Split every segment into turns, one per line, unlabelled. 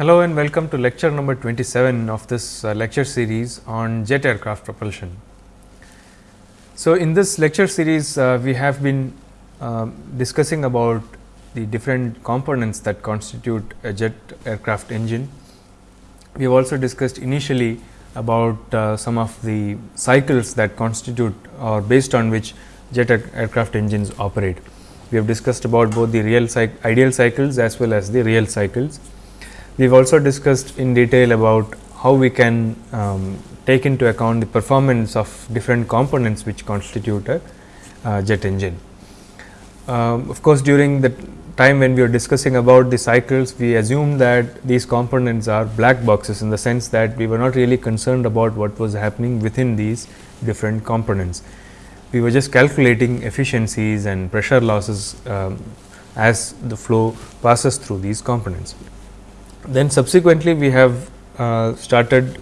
Hello and welcome to lecture number 27 of this uh, lecture series on jet aircraft propulsion. So, in this lecture series uh, we have been uh, discussing about the different components that constitute a jet aircraft engine. We have also discussed initially about uh, some of the cycles that constitute or based on which jet aircraft engines operate. We have discussed about both the real ideal cycles as well as the real cycles. We have also discussed in detail about how we can um, take into account the performance of different components which constitute a uh, jet engine. Um, of course, during the time when we were discussing about the cycles, we assumed that these components are black boxes in the sense that we were not really concerned about what was happening within these different components. We were just calculating efficiencies and pressure losses um, as the flow passes through these components. Then subsequently, we have uh, started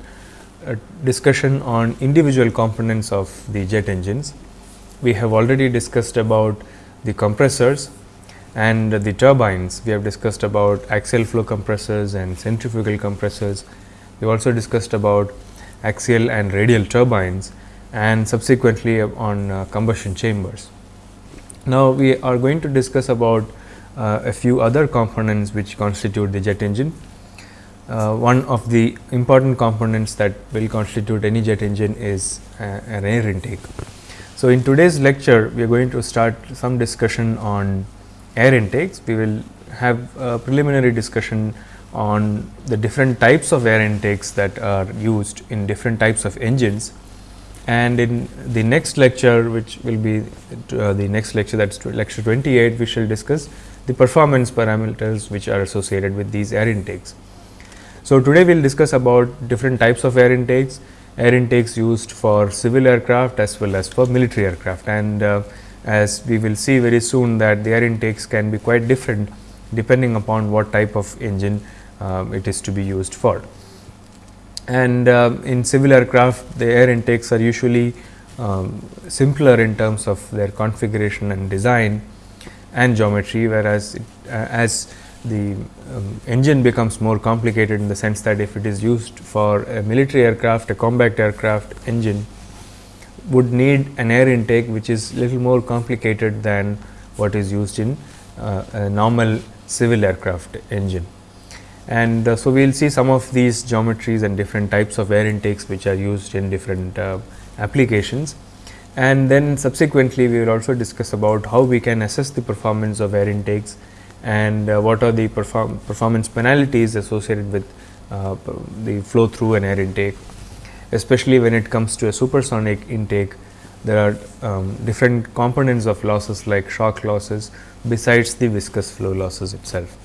a discussion on individual components of the jet engines. We have already discussed about the compressors and the turbines. We have discussed about axial flow compressors and centrifugal compressors. We also discussed about axial and radial turbines and subsequently on uh, combustion chambers. Now, we are going to discuss about uh, a few other components which constitute the jet engine. Uh, one of the important components that will constitute any jet engine is uh, an air intake. So, in today's lecture we are going to start some discussion on air intakes. We will have a preliminary discussion on the different types of air intakes that are used in different types of engines and in the next lecture which will be uh, the next lecture that is lecture 28 we shall discuss the performance parameters which are associated with these air intakes. So, today we will discuss about different types of air intakes, air intakes used for civil aircraft as well as for military aircraft and uh, as we will see very soon that the air intakes can be quite different depending upon what type of engine uh, it is to be used for. And uh, in civil aircraft the air intakes are usually um, simpler in terms of their configuration and design and geometry whereas it, uh, as the um, engine becomes more complicated in the sense that if it is used for a military aircraft, a combat aircraft engine would need an air intake which is little more complicated than what is used in uh, a normal civil aircraft engine. And uh, so, we will see some of these geometries and different types of air intakes which are used in different uh, applications. And then subsequently, we will also discuss about how we can assess the performance of air intakes and uh, what are the perform performance penalties associated with uh, the flow through an air intake. Especially when it comes to a supersonic intake, there are um, different components of losses like shock losses besides the viscous flow losses itself.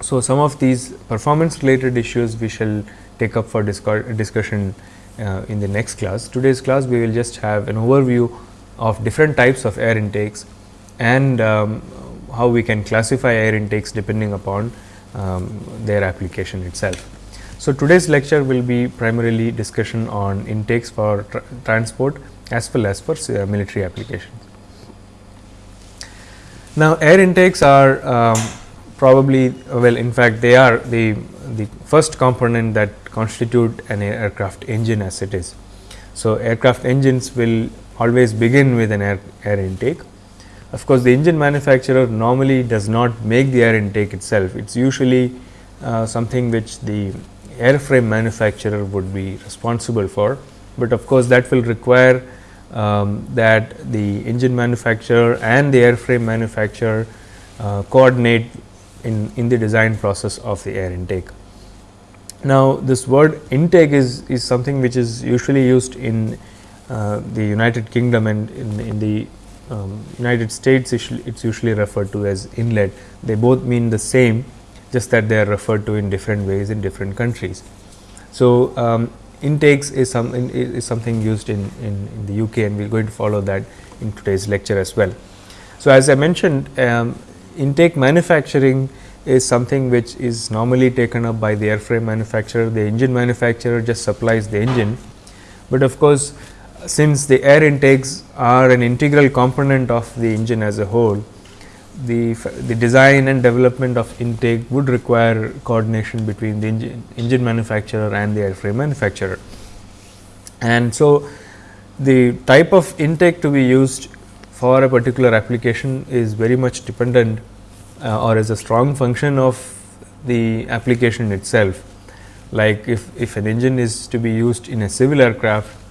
So, some of these performance related issues we shall take up for discussion uh, in the next class. Today's class we will just have an overview of different types of air intakes and um, how we can classify air intakes depending upon um, their application itself. So, today's lecture will be primarily discussion on intakes for tra transport as well as for uh, military applications. Now, air intakes are um, probably well in fact they are the the first component that constitute an aircraft engine as it is. So, aircraft engines will always begin with an air, air intake of course, the engine manufacturer normally does not make the air intake itself. It is usually uh, something which the airframe manufacturer would be responsible for, but of course, that will require um, that the engine manufacturer and the airframe manufacturer uh, coordinate in, in the design process of the air intake. Now, this word intake is, is something which is usually used in uh, the United Kingdom and in, in the um, United States it is usually referred to as inlet. They both mean the same just that they are referred to in different ways in different countries. So, um, intakes is, some, is something used in, in, in, the UK and we are going to follow that in today's lecture as well. So, as I mentioned um, intake manufacturing is something which is normally taken up by the airframe manufacturer, the engine manufacturer just supplies the engine, but of course, since the air intakes are an integral component of the engine as a whole, the, the design and development of intake would require coordination between the engine, engine manufacturer and the airframe manufacturer. And so, the type of intake to be used for a particular application is very much dependent uh, or is a strong function of the application itself. Like if, if an engine is to be used in a civil aircraft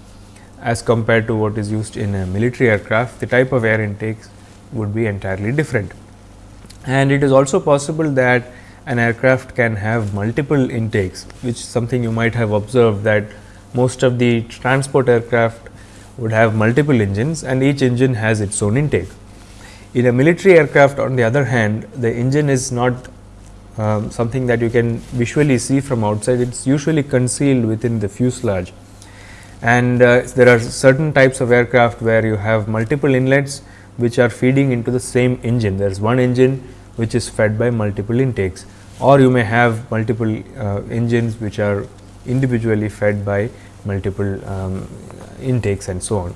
as compared to what is used in a military aircraft, the type of air intakes would be entirely different. And it is also possible that an aircraft can have multiple intakes, which is something you might have observed that most of the transport aircraft would have multiple engines and each engine has its own intake. In a military aircraft on the other hand, the engine is not um, something that you can visually see from outside, it is usually concealed within the fuselage. And uh, there are certain types of aircraft where you have multiple inlets which are feeding into the same engine. There is one engine which is fed by multiple intakes or you may have multiple uh, engines which are individually fed by multiple um, intakes and so on.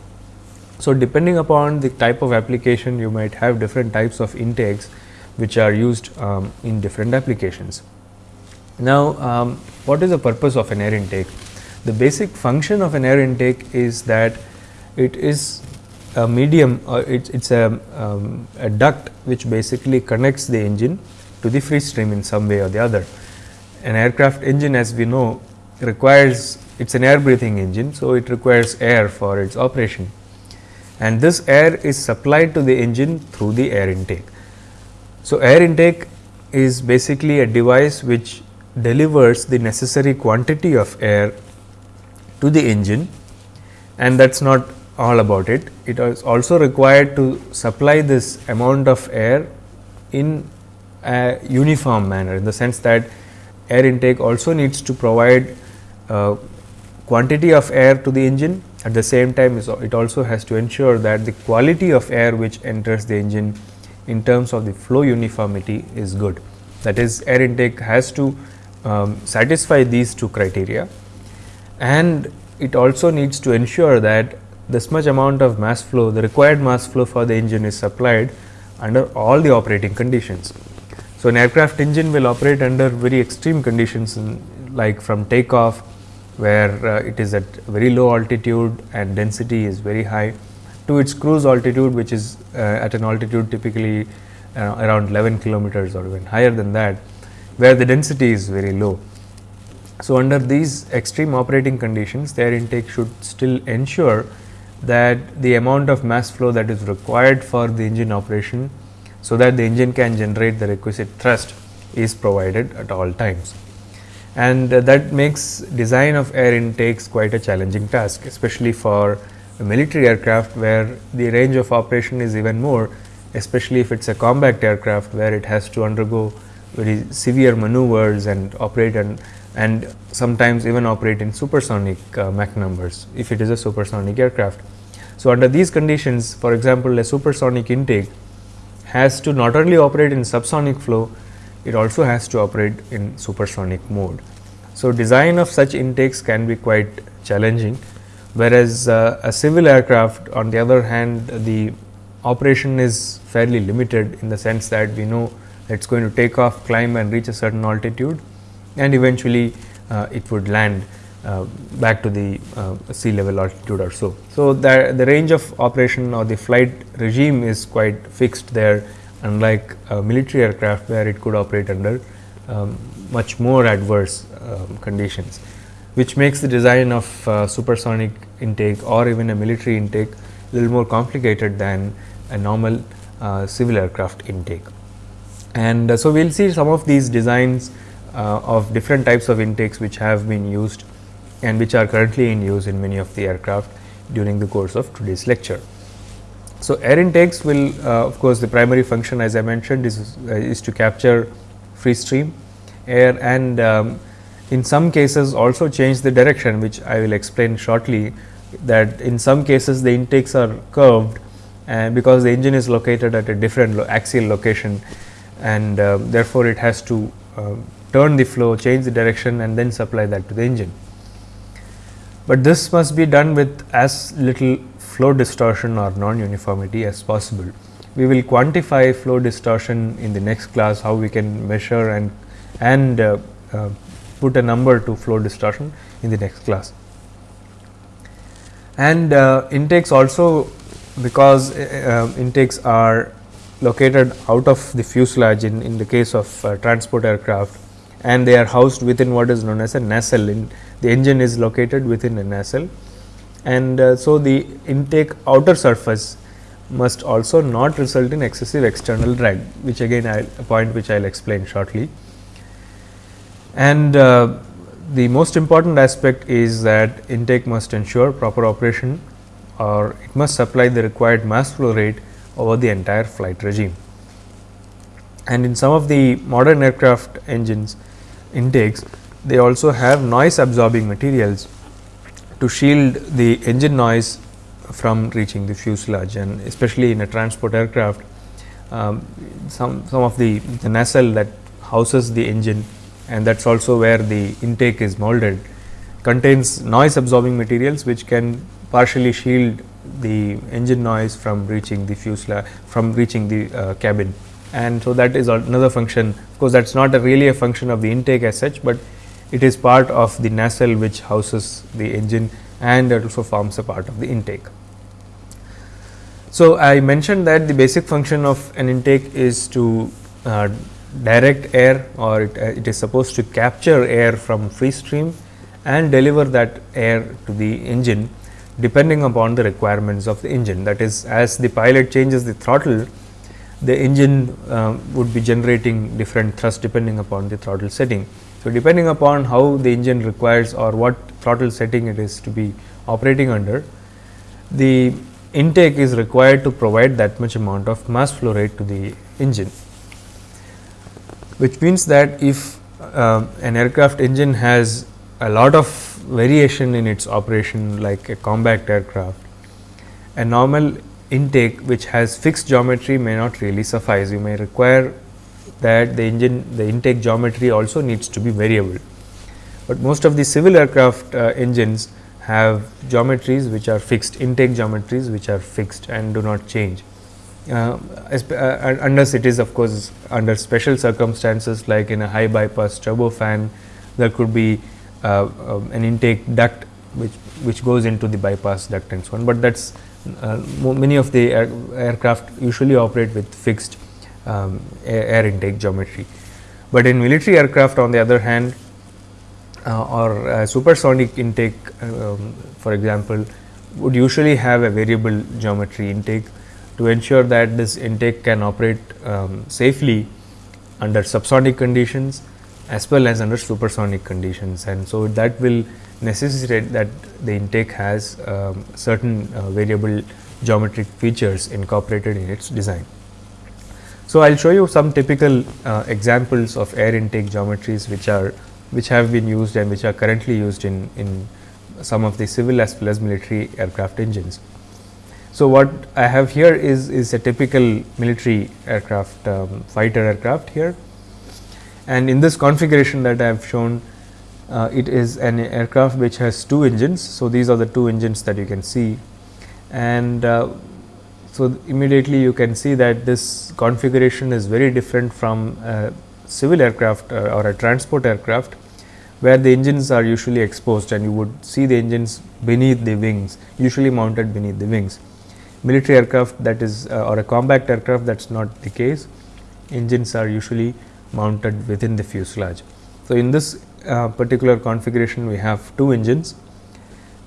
So, depending upon the type of application you might have different types of intakes which are used um, in different applications. Now, um, what is the purpose of an air intake? The basic function of an air intake is that it is a medium or it is a, um, a duct which basically connects the engine to the free stream in some way or the other. An aircraft engine as we know requires it is an air breathing engine. So, it requires air for its operation and this air is supplied to the engine through the air intake. So, air intake is basically a device which delivers the necessary quantity of air to the engine and that is not all about it. It is also required to supply this amount of air in a uniform manner in the sense that air intake also needs to provide uh, quantity of air to the engine at the same time it also has to ensure that the quality of air which enters the engine in terms of the flow uniformity is good. That is air intake has to um, satisfy these two criteria and it also needs to ensure that this much amount of mass flow, the required mass flow for the engine is supplied under all the operating conditions. So, an aircraft engine will operate under very extreme conditions in, like from takeoff where uh, it is at very low altitude and density is very high to its cruise altitude which is uh, at an altitude typically uh, around 11 kilometers or even higher than that where the density is very low. So, under these extreme operating conditions the air intake should still ensure that the amount of mass flow that is required for the engine operation, so that the engine can generate the requisite thrust is provided at all times. And uh, that makes design of air intakes quite a challenging task, especially for military aircraft where the range of operation is even more, especially if it is a combat aircraft where it has to undergo very severe maneuvers and operate and and sometimes even operate in supersonic uh, Mach numbers if it is a supersonic aircraft. So, under these conditions for example, a supersonic intake has to not only operate in subsonic flow, it also has to operate in supersonic mode. So, design of such intakes can be quite challenging, whereas uh, a civil aircraft on the other hand the operation is fairly limited in the sense that we know it is going to take off, climb and reach a certain altitude and eventually uh, it would land uh, back to the uh, sea level altitude or so. So, the, the range of operation or the flight regime is quite fixed there unlike military aircraft where it could operate under um, much more adverse um, conditions, which makes the design of uh, supersonic intake or even a military intake a little more complicated than a normal uh, civil aircraft intake. And uh, so, we will see some of these designs of different types of intakes which have been used and which are currently in use in many of the aircraft during the course of today's lecture. So, air intakes will uh, of course, the primary function as I mentioned is, uh, is to capture free stream air and um, in some cases also change the direction which I will explain shortly that in some cases the intakes are curved and because the engine is located at a different lo axial location and uh, therefore, it has to uh, turn the flow change the direction and then supply that to the engine but this must be done with as little flow distortion or non uniformity as possible. We will quantify flow distortion in the next class, how we can measure and, and uh, uh, put a number to flow distortion in the next class. And uh, intakes also because uh, uh, intakes are located out of the fuselage in, in the case of uh, transport aircraft and they are housed within what is known as a nacelle. In, the engine is located within a nacelle and uh, so the intake outer surface must also not result in excessive external drag which again a point which I will explain shortly. And uh, the most important aspect is that intake must ensure proper operation or it must supply the required mass flow rate over the entire flight regime. And in some of the modern aircraft engines intakes, they also have noise absorbing materials to shield the engine noise from reaching the fuselage and especially in a transport aircraft um, some, some of the, the nacelle that houses the engine and that is also where the intake is molded contains noise absorbing materials which can partially shield the engine noise from reaching the fuselage from reaching the uh, cabin and so that is another function of course that is not a really a function of the intake as such but it is part of the nacelle which houses the engine and it also forms a part of the intake. So, I mentioned that the basic function of an intake is to uh, direct air or it, uh, it is supposed to capture air from free stream and deliver that air to the engine depending upon the requirements of the engine. That is as the pilot changes the throttle, the engine uh, would be generating different thrust depending upon the throttle setting. So, depending upon how the engine requires or what throttle setting it is to be operating under, the intake is required to provide that much amount of mass flow rate to the engine. Which means that if uh, an aircraft engine has a lot of variation in its operation like a combat aircraft, a normal intake which has fixed geometry may not really suffice. You may require that the engine the intake geometry also needs to be variable. But most of the civil aircraft uh, engines have geometries which are fixed intake geometries which are fixed and do not change. Uh, uh, unless it is of course under special circumstances like in a high bypass turbofan there could be uh, um, an intake duct which which goes into the bypass duct and so on, but that is many of the air, aircraft usually operate with fixed um, air intake geometry. But in military aircraft on the other hand uh, or uh, supersonic intake um, for example would usually have a variable geometry intake to ensure that this intake can operate um, safely under subsonic conditions as well as under supersonic conditions and so that will necessitate that the intake has um, certain uh, variable geometric features incorporated in its design. So, I will show you some typical uh, examples of air intake geometries which are which have been used and which are currently used in, in some of the civil as well as military aircraft engines. So, what I have here is, is a typical military aircraft um, fighter aircraft here and in this configuration that I have shown uh, it is an aircraft which has two engines. So, these are the two engines that you can see and uh, so, immediately you can see that this configuration is very different from a civil aircraft uh, or a transport aircraft, where the engines are usually exposed and you would see the engines beneath the wings, usually mounted beneath the wings. Military aircraft that is uh, or a combat aircraft that is not the case, engines are usually mounted within the fuselage. So, in this uh, particular configuration we have two engines,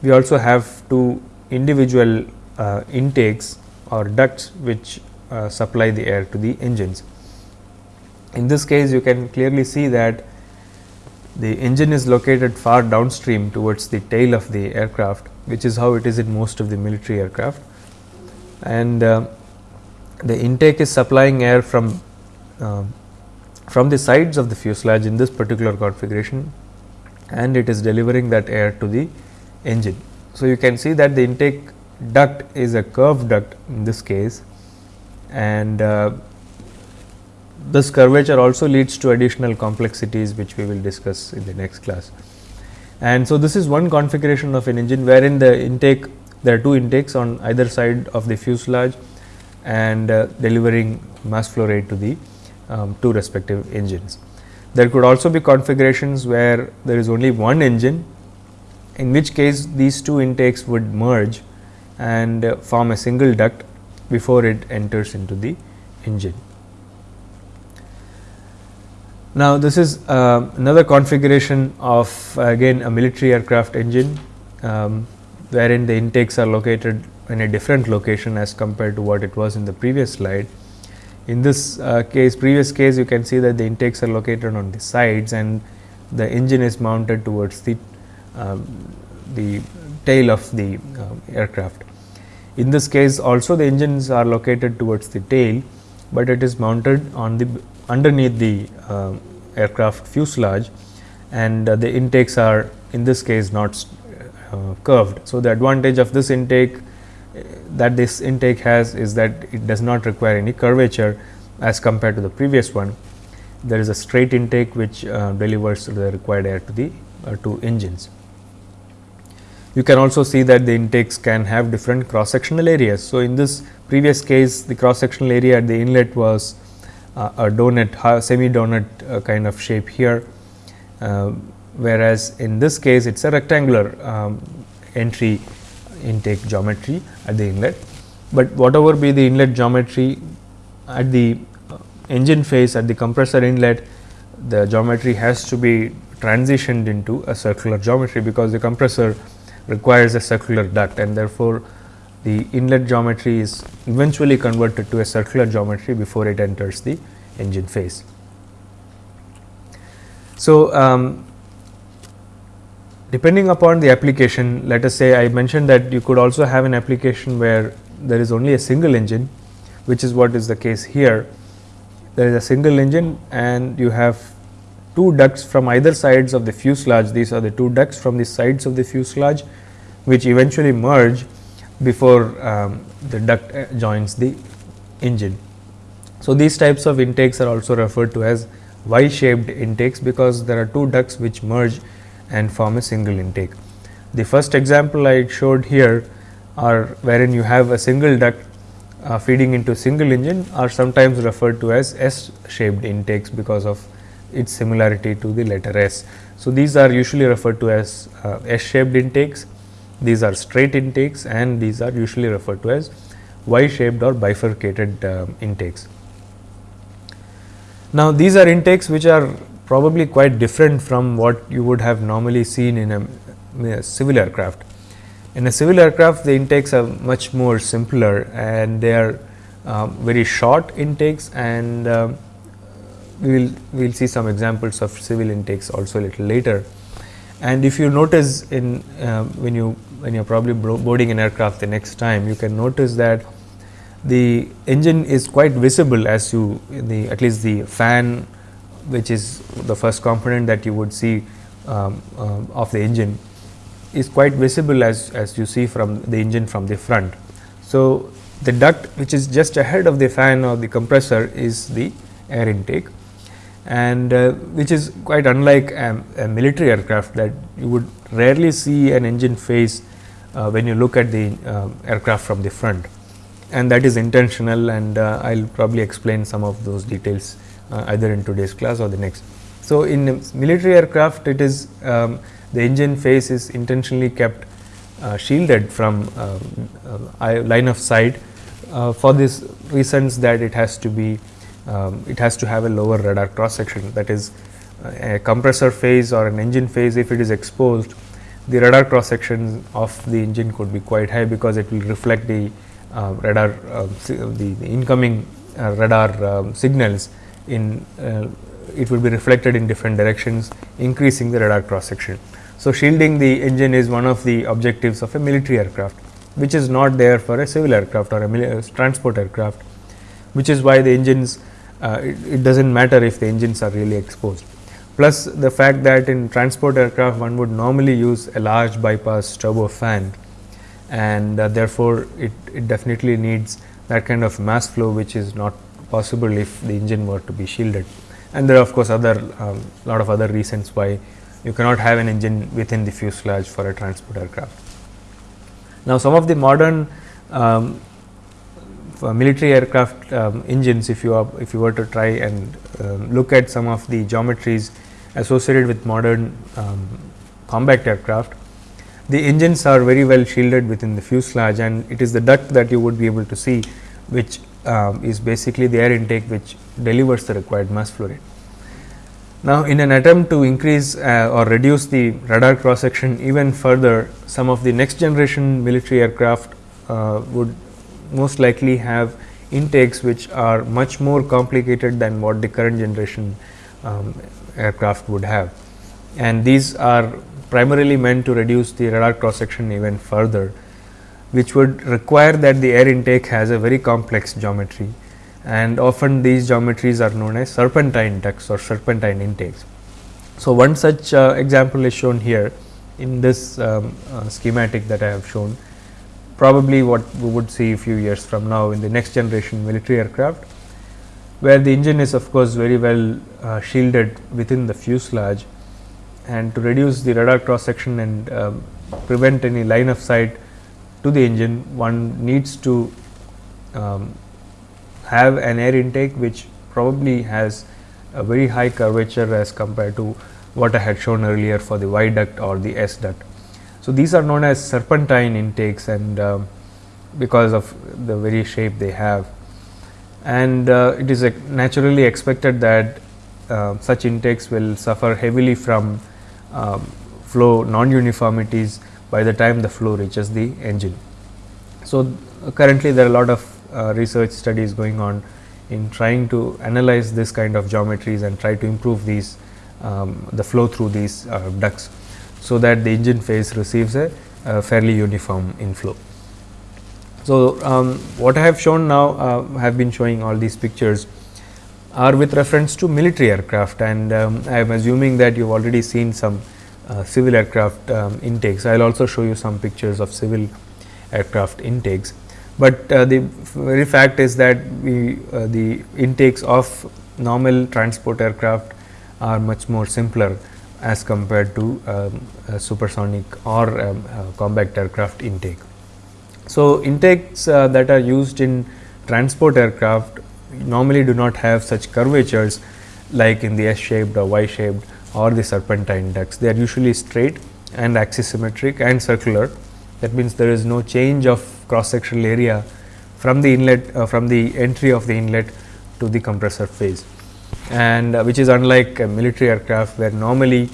we also have two individual uh, intakes or ducts which uh, supply the air to the engines. In this case you can clearly see that the engine is located far downstream towards the tail of the aircraft which is how it is in most of the military aircraft and uh, the intake is supplying air from uh, from the sides of the fuselage in this particular configuration and it is delivering that air to the engine. So, you can see that the intake duct is a curved duct in this case and uh, this curvature also leads to additional complexities which we will discuss in the next class. And so, this is one configuration of an engine wherein the intake there are two intakes on either side of the fuselage and uh, delivering mass flow rate to the um, two respective engines. There could also be configurations where there is only one engine, in which case these two intakes would merge and uh, form a single duct before it enters into the engine. Now, this is uh, another configuration of again a military aircraft engine, um, wherein the intakes are located in a different location as compared to what it was in the previous slide. In this uh, case, previous case you can see that the intakes are located on the sides and the engine is mounted towards the, um, the tail of the uh, aircraft. In this case also the engines are located towards the tail, but it is mounted on the underneath the uh, aircraft fuselage and uh, the intakes are in this case not uh, curved. So, the advantage of this intake that this intake has is that it does not require any curvature as compared to the previous one. There is a straight intake which uh, delivers the required air to the uh, two engines. You can also see that the intakes can have different cross sectional areas. So, in this previous case the cross sectional area at the inlet was uh, a donut semi donut uh, kind of shape here, uh, whereas in this case it is a rectangular um, entry intake geometry at the inlet. But whatever be the inlet geometry at the engine face at the compressor inlet, the geometry has to be transitioned into a circular geometry, because the compressor requires a circular duct and therefore, the inlet geometry is eventually converted to a circular geometry before it enters the engine face. So, um, depending upon the application let us say I mentioned that you could also have an application where there is only a single engine which is what is the case here. There is a single engine and you have two ducts from either sides of the fuselage these are the two ducts from the sides of the fuselage which eventually merge before um, the duct uh, joins the engine. So, these types of intakes are also referred to as Y shaped intakes because there are two ducts which merge and form a single intake. The first example I showed here are wherein you have a single duct uh, feeding into single engine are sometimes referred to as S shaped intakes because of its similarity to the letter S. So, these are usually referred to as uh, S shaped intakes these are straight intakes and these are usually referred to as Y shaped or bifurcated uh, intakes. Now, these are intakes which are probably quite different from what you would have normally seen in a, in a civil aircraft. In a civil aircraft, the intakes are much more simpler and they are uh, very short intakes and uh, we will we will see some examples of civil intakes also a little later. And if you notice in uh, when you when you are probably boarding an aircraft the next time, you can notice that the engine is quite visible as you the at least the fan which is the first component that you would see um, uh, of the engine is quite visible as, as you see from the engine from the front. So, the duct which is just ahead of the fan or the compressor is the air intake and uh, which is quite unlike a, a, military aircraft that you would rarely see an engine face uh, when you look at the uh, aircraft from the front and that is intentional and uh, I will probably explain some of those details uh, either in today's class or the next. So, in military aircraft it is um, the engine face is intentionally kept uh, shielded from um, line of sight for these reasons that it has to be um, it has to have a lower radar cross section that is a compressor face or an engine face if it is exposed the radar cross section of the engine could be quite high because it will reflect the uh, radar uh, the, the, incoming uh, radar um, signals in uh, it will be reflected in different directions increasing the radar cross section. So, shielding the engine is one of the objectives of a military aircraft which is not there for a civil aircraft or a uh, transport aircraft which is why the engines uh, it, it does not matter if the engines are really exposed plus the fact that in transport aircraft one would normally use a large bypass turbofan and uh, therefore, it, it definitely needs that kind of mass flow which is not possible if the engine were to be shielded. And there are of course, other um, lot of other reasons why you cannot have an engine within the fuselage for a transport aircraft. Now, some of the modern um, uh, military aircraft um, engines, if you are, if you were to try and um, look at some of the geometries associated with modern um, combat aircraft, the engines are very well shielded within the fuselage and it is the duct that you would be able to see which um, is basically the air intake which delivers the required mass flow rate. Now, in an attempt to increase uh, or reduce the radar cross section even further, some of the next generation military aircraft uh, would most likely have intakes which are much more complicated than what the current generation um, aircraft would have. And these are primarily meant to reduce the radar cross section even further, which would require that the air intake has a very complex geometry. And often these geometries are known as serpentine ducts or serpentine intakes. So, one such uh, example is shown here in this um, uh, schematic that I have shown. Probably what we would see a few years from now in the next generation military aircraft, where the engine is of course very well uh, shielded within the fuselage. And to reduce the radar cross section and um, prevent any line of sight to the engine one needs to um, have an air intake which probably has a very high curvature as compared to what I had shown earlier for the Y duct or the S duct. So, these are known as serpentine intakes and uh, because of the very shape they have and uh, it is naturally expected that uh, such intakes will suffer heavily from um, flow non-uniformities by the time the flow reaches the engine. So, currently there are a lot of uh, research studies going on in trying to analyze this kind of geometries and try to improve these um, the flow through these uh, ducts so that the engine face receives a, a fairly uniform inflow. So, um, what I have shown now uh, have been showing all these pictures are with reference to military aircraft and um, I am assuming that you have already seen some uh, civil aircraft um, intakes. I will also show you some pictures of civil aircraft intakes, but uh, the very fact is that we uh, the intakes of normal transport aircraft are much more simpler as compared to um, supersonic or um, combat aircraft intake. So, intakes uh, that are used in transport aircraft normally do not have such curvatures like in the S shaped or Y shaped or the serpentine ducts. They are usually straight and axisymmetric and circular. That means, there is no change of cross sectional area from the inlet uh, from the entry of the inlet to the compressor face and uh, which is unlike a military aircraft where normally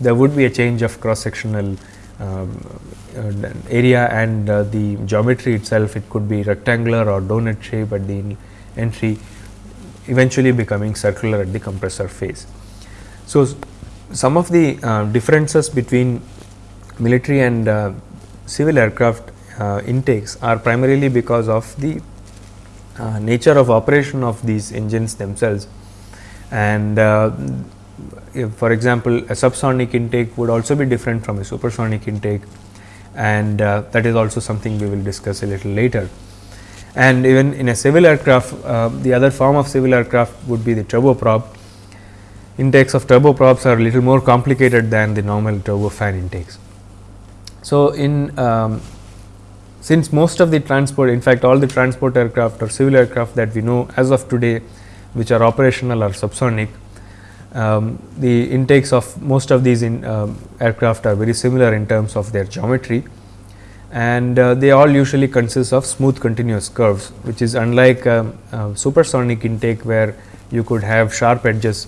there would be a change of cross sectional um, uh, area and uh, the geometry itself it could be rectangular or donut shape at the entry eventually becoming circular at the compressor face. So, some of the uh, differences between military and uh, civil aircraft uh, intakes are primarily because of the uh, nature of operation of these engines themselves and uh, for example, a subsonic intake would also be different from a supersonic intake and uh, that is also something we will discuss a little later. And even in a civil aircraft, the other form of civil aircraft would be the turboprop. Intakes of turboprops are a little more complicated than the normal turbofan intakes. So, in um, since most of the transport in fact, all the transport aircraft or civil aircraft that we know as of today which are operational or subsonic um, the intakes of most of these in, um, aircraft are very similar in terms of their geometry and uh, they all usually consist of smooth continuous curves which is unlike um, uh, supersonic intake where you could have sharp edges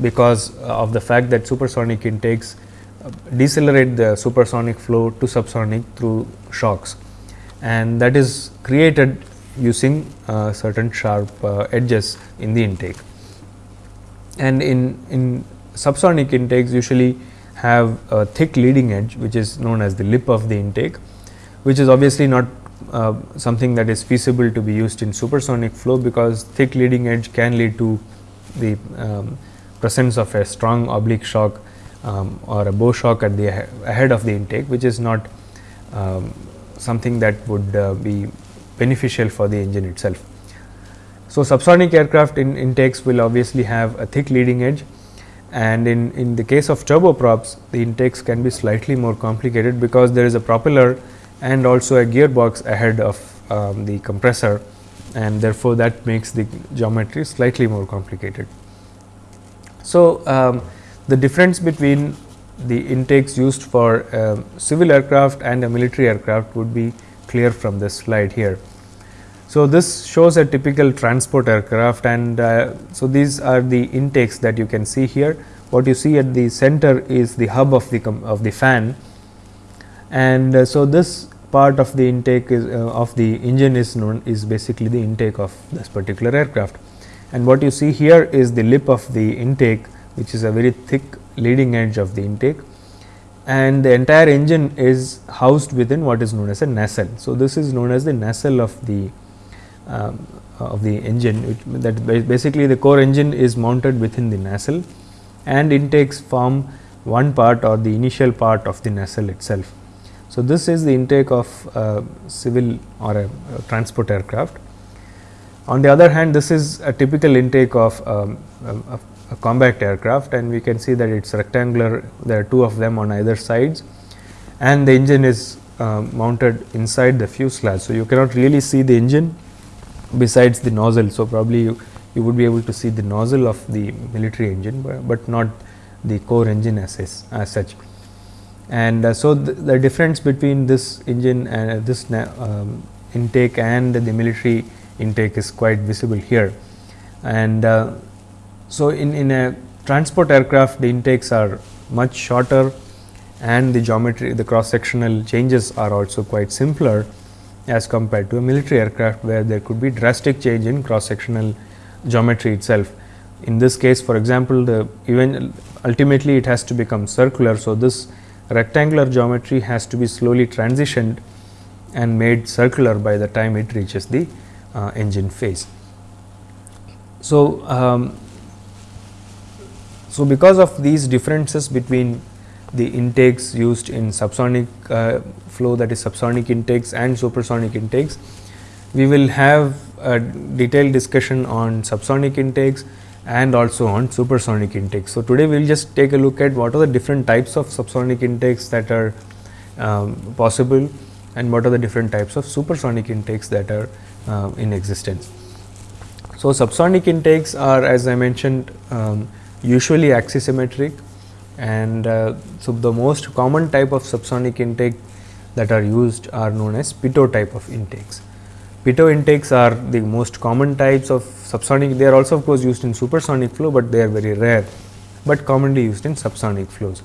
because of the fact that supersonic intakes uh, decelerate the supersonic flow to subsonic through shocks. And that is created using uh, certain sharp uh, edges in the intake. And in, in subsonic intakes usually have a thick leading edge which is known as the lip of the intake which is obviously not uh, something that is feasible to be used in supersonic flow because thick leading edge can lead to the um, presence of a strong oblique shock um, or a bow shock at the ahead of the intake which is not um, something that would uh, be beneficial for the engine itself. So, subsonic aircraft in intakes will obviously have a thick leading edge and in, in the case of turboprops the intakes can be slightly more complicated because there is a propeller and also a gearbox ahead of um, the compressor and therefore, that makes the geometry slightly more complicated. So, um, the difference between the intakes used for civil aircraft and a military aircraft would be clear from this slide here. So, this shows a typical transport aircraft and uh, so these are the intakes that you can see here. What you see at the center is the hub of the of the fan and uh, so this part of the intake is uh, of the engine is known is basically the intake of this particular aircraft. And what you see here is the lip of the intake which is a very thick leading edge of the intake and the entire engine is housed within what is known as a nacelle. So, this is known as the nacelle of the um, of the engine that basically the core engine is mounted within the nacelle and intakes form one part or the initial part of the nacelle itself. So, this is the intake of civil or a, a, transport aircraft. On the other hand, this is a typical intake of um, a, a combat aircraft and we can see that it is rectangular, there are two of them on either sides and the engine is uh, mounted inside the fuselage. So, you cannot really see the engine besides the nozzle. So, probably you, you would be able to see the nozzle of the military engine, but, but not the core engine as, as such. And uh, so, the, the, difference between this engine and uh, this um, intake and the military intake is quite visible here. And uh, so, in, in a transport aircraft the intakes are much shorter and the geometry the cross sectional changes are also quite simpler as compared to a military aircraft where there could be drastic change in cross sectional geometry itself. In this case for example, the even ultimately it has to become circular. So, this rectangular geometry has to be slowly transitioned and made circular by the time it reaches the uh, engine face. So, um, so, because of these differences between the intakes used in subsonic uh, flow that is subsonic intakes and supersonic intakes, we will have a detailed discussion on subsonic intakes and also on supersonic intakes. So, today we will just take a look at what are the different types of subsonic intakes that are um, possible and what are the different types of supersonic intakes that are uh, in existence. So, subsonic intakes are as I mentioned um, usually axisymmetric and uh, so the most common type of subsonic intake that are used are known as pitot type of intakes. Pitot intakes are the most common types of subsonic they are also of course used in supersonic flow, but they are very rare, but commonly used in subsonic flows.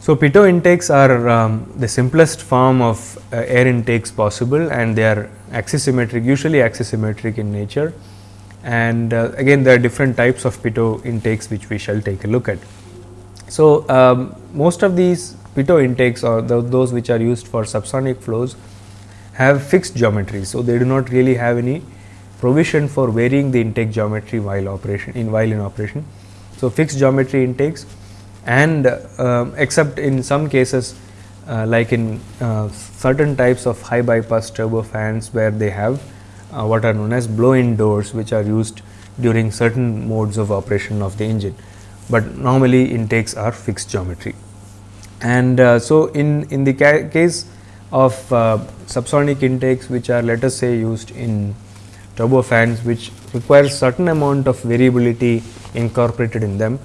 So, pitot intakes are um, the simplest form of uh, air intakes possible and they are axisymmetric usually axisymmetric in nature and uh, again there are different types of pitot intakes which we shall take a look at. So, um, most of these pitot intakes or those which are used for subsonic flows have fixed geometry. So, they do not really have any provision for varying the intake geometry while operation in while in operation. So, fixed geometry intakes and uh, except in some cases uh, like in uh, certain types of high bypass turbofans where they have uh, what are known as blow in doors which are used during certain modes of operation of the engine, but normally intakes are fixed geometry. And uh, so, in, in the ca case of uh, subsonic intakes which are let us say used in turbofans which require certain amount of variability incorporated in them.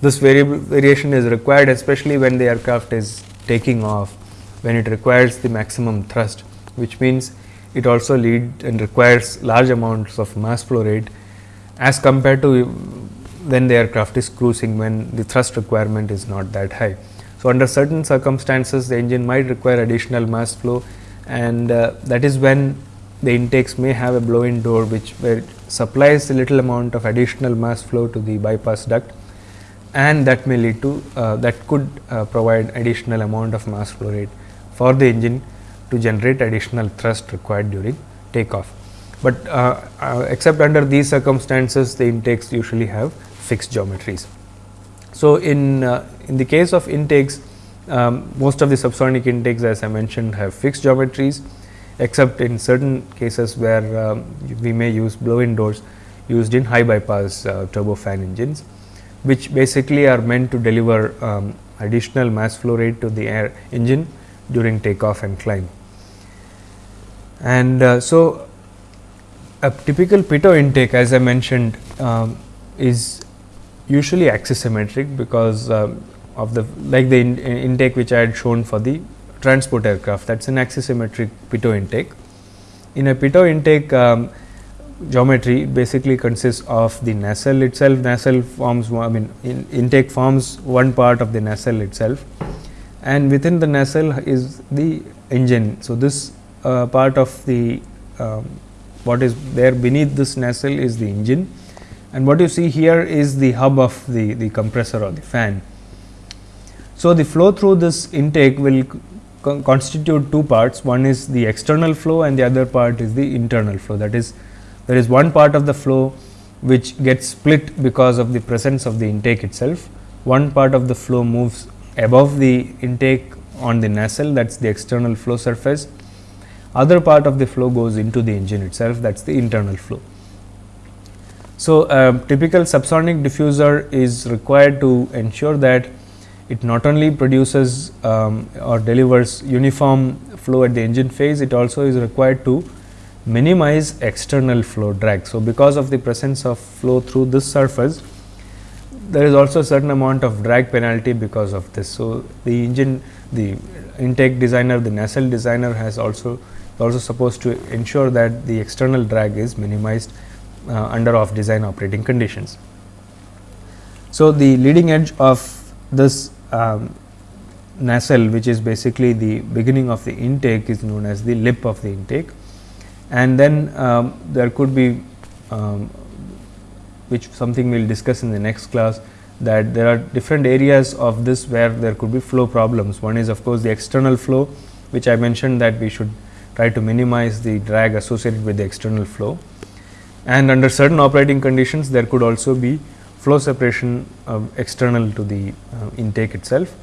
This variation is required especially when the aircraft is taking off when it requires the maximum thrust which means it also lead and requires large amounts of mass flow rate as compared to when the aircraft is cruising when the thrust requirement is not that high. So, under certain circumstances the engine might require additional mass flow and uh, that is when the intakes may have a blow in door which where supplies a little amount of additional mass flow to the bypass duct and that may lead to uh, that could uh, provide additional amount of mass flow rate for the engine to generate additional thrust required during takeoff. But uh, uh, except under these circumstances the intakes usually have fixed geometries. So, in, uh, in the case of intakes um, most of the subsonic intakes as I mentioned have fixed geometries except in certain cases where um, we may use blow in doors used in high bypass uh, turbofan engines which basically are meant to deliver um, additional mass flow rate to the air engine during takeoff and climb. And uh, so, a typical pitot intake as I mentioned um, is usually axisymmetric because um, of the like the in, intake which I had shown for the transport aircraft that is an axisymmetric pitot intake. In a pitot intake um, geometry basically consists of the nacelle itself nacelle forms I mean in intake forms one part of the nacelle itself and within the nacelle is the engine. So, this uh, part of the um, what is there beneath this nacelle is the engine and what you see here is the hub of the, the compressor or the fan. So, the flow through this intake will co constitute two parts one is the external flow and the other part is the internal flow that is there is one part of the flow which gets split because of the presence of the intake itself. One part of the flow moves above the intake on the nacelle that is the external flow surface. Other part of the flow goes into the engine itself that is the internal flow. So, a typical subsonic diffuser is required to ensure that it not only produces um, or delivers uniform flow at the engine face, it also is required to minimize external flow drag. So, because of the presence of flow through this surface, there is also a certain amount of drag penalty because of this. So, the engine the intake designer the nacelle designer has also also supposed to ensure that the external drag is minimized uh, under off design operating conditions. So, the leading edge of this um, nacelle which is basically the beginning of the intake is known as the lip of the intake and then um, there could be um, which something we will discuss in the next class that there are different areas of this where there could be flow problems. One is of course, the external flow which I mentioned that we should try to minimize the drag associated with the external flow and under certain operating conditions there could also be flow separation uh, external to the uh, intake itself.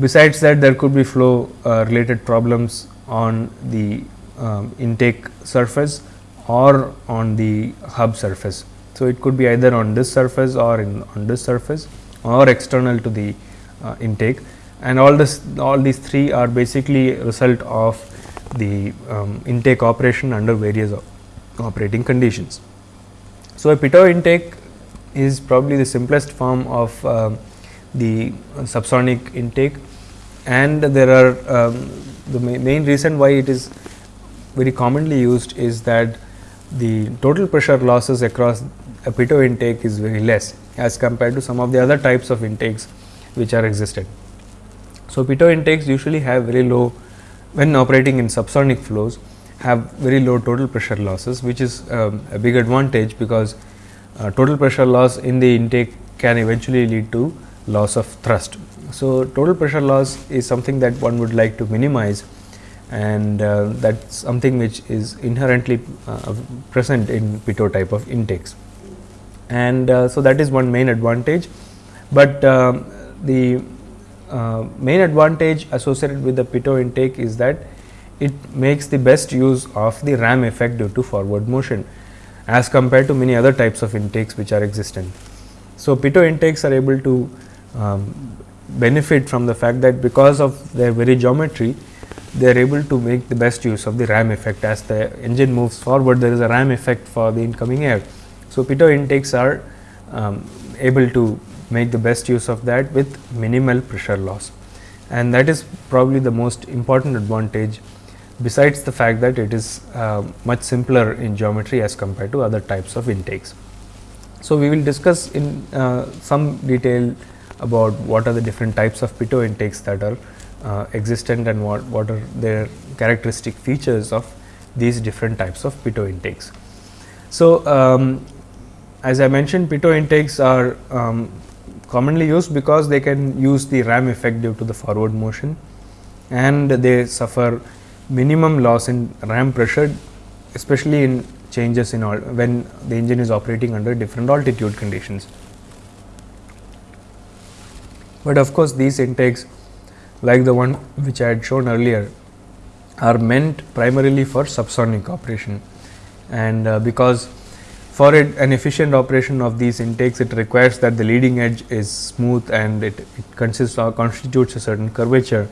Besides that there could be flow uh, related problems on the um, intake surface or on the hub surface. So, it could be either on this surface or in on this surface or external to the uh, intake and all this all these three are basically result of the um, intake operation under various operating conditions. So, a pitot intake is probably the simplest form of uh, the subsonic intake and there are um, the ma main reason why it is very commonly used is that the total pressure losses across a pitot intake is very less as compared to some of the other types of intakes which are existed. So, pitot intakes usually have very low when operating in subsonic flows have very low total pressure losses which is um, a big advantage because uh, total pressure loss in the intake can eventually lead to loss of thrust. So, total pressure loss is something that one would like to minimize and uh, that is something which is inherently uh, present in pitot type of intakes. And uh, so, that is one main advantage, but um, the uh, main advantage associated with the pitot intake is that it makes the best use of the ram effect due to forward motion as compared to many other types of intakes which are existent. So, pitot intakes are able to um, benefit from the fact that because of their very geometry they are able to make the best use of the ram effect as the engine moves forward there is a ram effect for the incoming air. So, pitot intakes are um, able to make the best use of that with minimal pressure loss and that is probably the most important advantage besides the fact that it is uh, much simpler in geometry as compared to other types of intakes. So, we will discuss in uh, some detail about what are the different types of pitot intakes that are uh, existent and what, what are their characteristic features of these different types of pitot intakes. So, um, as I mentioned pitot intakes are um, commonly used because they can use the ram effect due to the forward motion and they suffer minimum loss in ram pressure especially in changes in all when the engine is operating under different altitude conditions. But of course, these intakes like the one which I had shown earlier are meant primarily for subsonic operation and uh, because for it an efficient operation of these intakes it requires that the leading edge is smooth and it, it consists or constitutes a certain curvature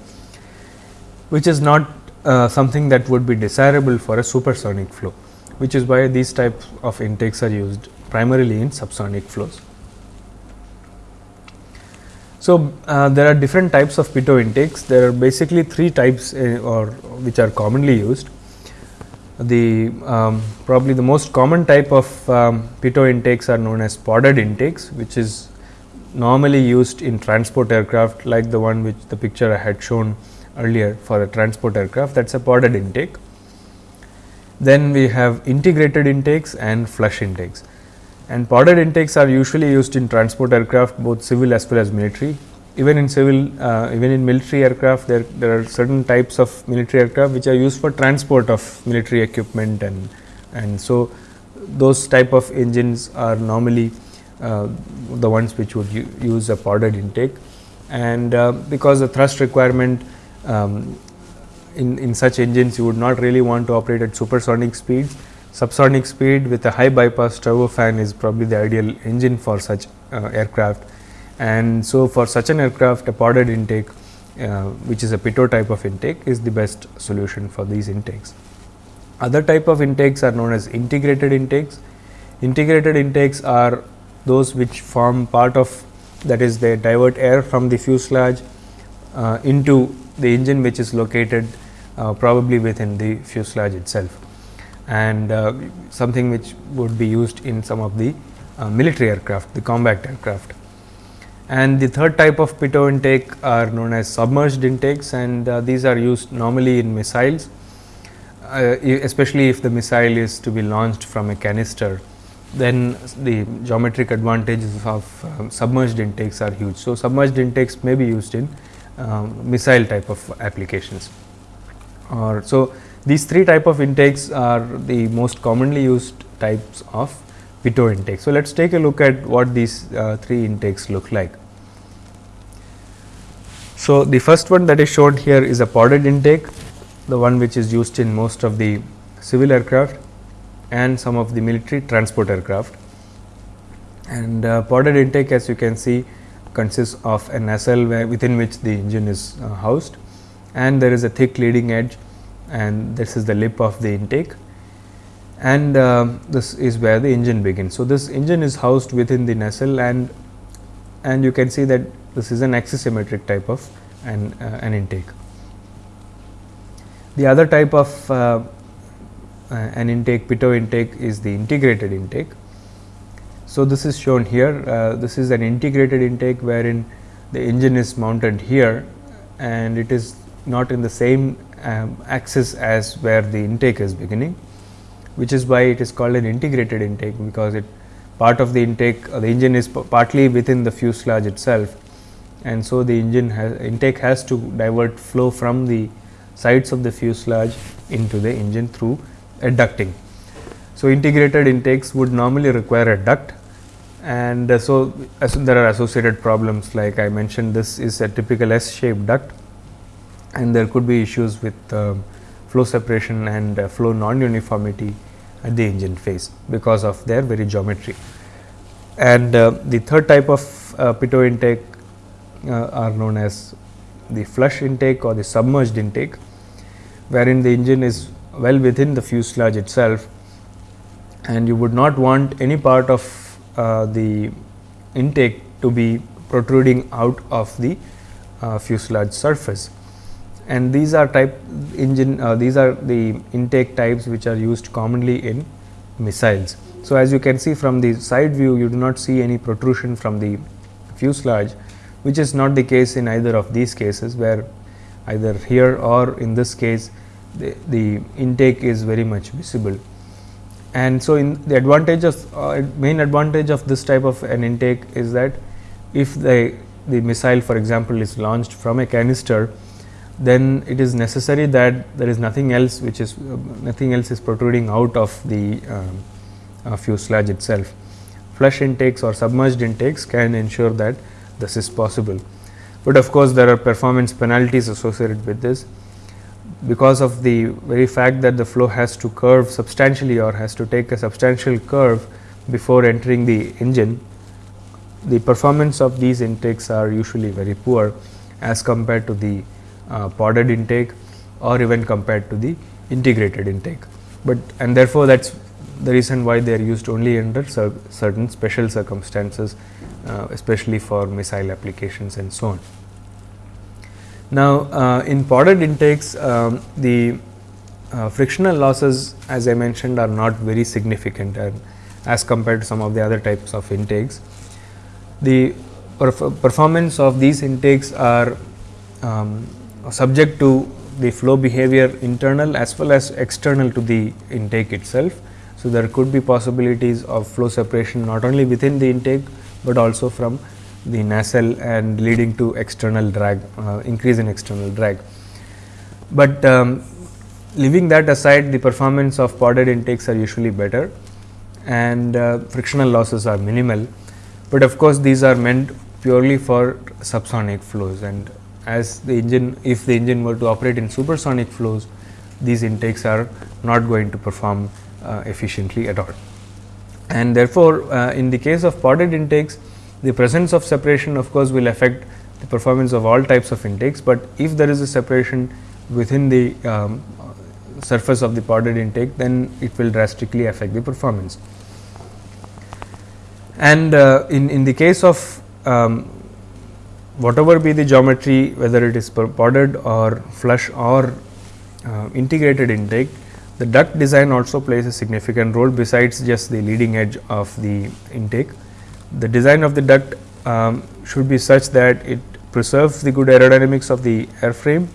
which is not uh, something that would be desirable for a supersonic flow which is why these types of intakes are used primarily in subsonic flows. So, uh, there are different types of pitot intakes. There are basically three types uh, or which are commonly used. The um, probably the most common type of um, pitot intakes are known as podded intakes, which is normally used in transport aircraft like the one which the picture I had shown earlier for a transport aircraft that is a podded intake. Then we have integrated intakes and flush intakes and podded intakes are usually used in transport aircraft both civil as well as military. Even in civil uh, even in military aircraft there, there are certain types of military aircraft which are used for transport of military equipment and and so those type of engines are normally uh, the ones which would use a podded intake and uh, because the thrust requirement um, in, in such engines you would not really want to operate at supersonic speeds. Subsonic speed with a high bypass turbofan is probably the ideal engine for such uh, aircraft and so for such an aircraft a podded intake uh, which is a pitot type of intake is the best solution for these intakes. Other type of intakes are known as integrated intakes. Integrated intakes are those which form part of that is they divert air from the fuselage uh, into the engine which is located uh, probably within the fuselage itself and uh, something which would be used in some of the uh, military aircraft the combat aircraft. And the third type of pitot intake are known as submerged intakes and uh, these are used normally in missiles uh, especially if the missile is to be launched from a canister then the geometric advantages of um, submerged intakes are huge. So, submerged intakes may be used in um, missile type of applications or so these three type of intakes are the most commonly used types of pitot intake. So, let us take a look at what these uh, three intakes look like. So, the first one that is shown here is a podded intake, the one which is used in most of the civil aircraft and some of the military transport aircraft. And uh, podded intake as you can see consists of a nacelle within which the engine is uh, housed and there is a thick leading edge and this is the lip of the intake and uh, this is where the engine begins. So, this engine is housed within the nacelle and and you can see that this is an axisymmetric type of an, uh, an intake. The other type of uh, uh, an intake pitot intake is the integrated intake. So, this is shown here uh, this is an integrated intake wherein the engine is mounted here and it is not in the same um, axis as where the intake is beginning which is why it is called an integrated intake because it part of the intake uh, the engine is partly within the fuselage itself and so the engine has intake has to divert flow from the sides of the fuselage into the engine through a ducting. So, integrated intakes would normally require a duct and uh, so there are associated problems like I mentioned this is a typical S shaped duct and there could be issues with uh, flow separation and uh, flow non uniformity at the engine face because of their very geometry. And uh, the third type of uh, pitot intake uh, are known as the flush intake or the submerged intake wherein the engine is well within the fuselage itself and you would not want any part of uh, the intake to be protruding out of the uh, fuselage surface and these are type engine uh, these are the intake types which are used commonly in missiles. So, as you can see from the side view you do not see any protrusion from the fuselage which is not the case in either of these cases where either here or in this case the, the intake is very much visible. And so, in the advantage of uh, main advantage of this type of an intake is that if the, the missile for example, is launched from a canister, then it is necessary that there is nothing else which is uh, nothing else is protruding out of the uh, fuselage itself. Flush intakes or submerged intakes can ensure that this is possible, but of course, there are performance penalties associated with this because of the very fact that the flow has to curve substantially or has to take a substantial curve before entering the engine, the performance of these intakes are usually very poor as compared to the uh, podded intake or even compared to the integrated intake. But and therefore, that is the reason why they are used only under cer certain special circumstances, uh, especially for missile applications and so on. Now, uh, in podded intakes, um, the uh, frictional losses as I mentioned are not very significant as compared to some of the other types of intakes. The perf performance of these intakes are um, subject to the flow behavior internal as well as external to the intake itself. So, there could be possibilities of flow separation not only within the intake, but also from the nacelle and leading to external drag uh, increase in external drag. But um, leaving that aside the performance of podded intakes are usually better and uh, frictional losses are minimal, but of course, these are meant purely for subsonic flows and as the engine if the engine were to operate in supersonic flows these intakes are not going to perform uh, efficiently at all. And therefore, uh, in the case of podded intakes the presence of separation of course, will affect the performance of all types of intakes, but if there is a separation within the um, surface of the podded intake then it will drastically affect the performance. And uh, in, in the case of um, whatever be the geometry whether it is podded or flush or uh, integrated intake, the duct design also plays a significant role besides just the leading edge of the intake. The design of the duct um, should be such that it preserves the good aerodynamics of the airframe.